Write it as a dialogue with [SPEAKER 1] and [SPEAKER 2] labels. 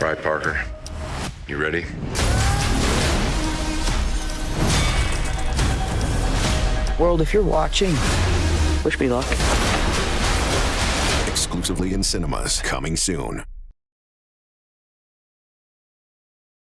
[SPEAKER 1] All right, Parker. You ready?
[SPEAKER 2] World, if you're watching, wish me luck.
[SPEAKER 3] Exclusively in cinemas, coming soon.